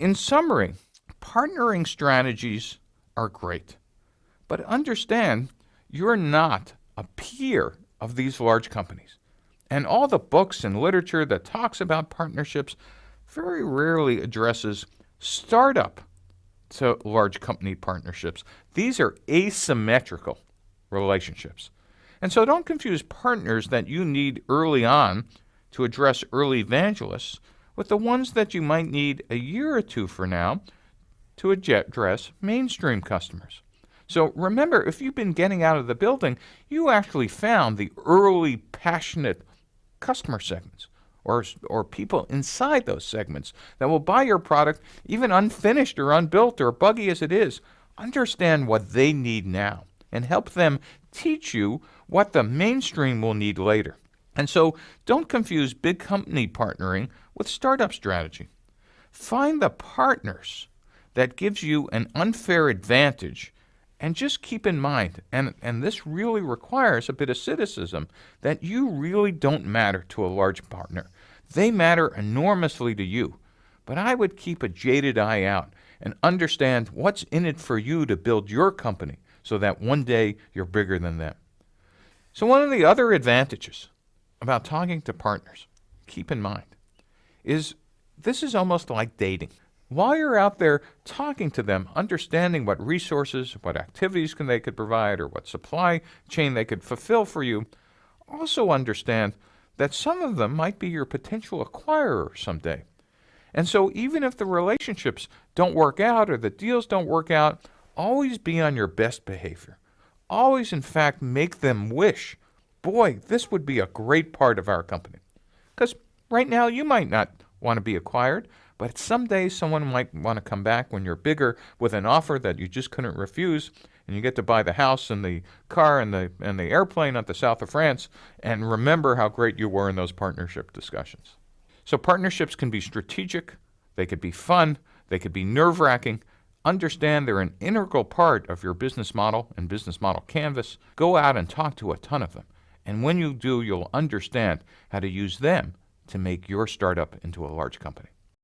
In summary, partnering strategies are great, but understand you're not a peer of these large companies. And all the books and literature that talks about partnerships very rarely addresses startup to large company partnerships. These are asymmetrical relationships. And so don't confuse partners that you need early on to address early evangelists with the ones that you might need a year or two for now to address mainstream customers. So remember, if you've been getting out of the building, you actually found the early passionate customer segments or, or people inside those segments that will buy your product, even unfinished or unbuilt or buggy as it is. Understand what they need now and help them teach you what the mainstream will need later. And so don't confuse big company partnering with startup strategy. Find the partners that gives you an unfair advantage and just keep in mind, and, and this really requires a bit of cynicism, that you really don't matter to a large partner. They matter enormously to you. But I would keep a jaded eye out and understand what's in it for you to build your company so that one day you're bigger than them. So, one of the other advantages about talking to partners, keep in mind, is this is almost like dating. While you're out there talking to them, understanding what resources, what activities can they could provide, or what supply chain they could fulfill for you, also understand that some of them might be your potential acquirer someday. And so even if the relationships don't work out or the deals don't work out, always be on your best behavior. Always, in fact, make them wish, boy, this would be a great part of our company. Because right now you might not want to be acquired, but someday someone might want to come back when you're bigger with an offer that you just couldn't refuse, and you get to buy the house and the car and the and the airplane at the south of France, and remember how great you were in those partnership discussions. So partnerships can be strategic, they could be fun, they could be nerve-wracking. Understand they're an integral part of your business model and business model canvas. Go out and talk to a ton of them. And when you do, you'll understand how to use them to make your startup into a large company.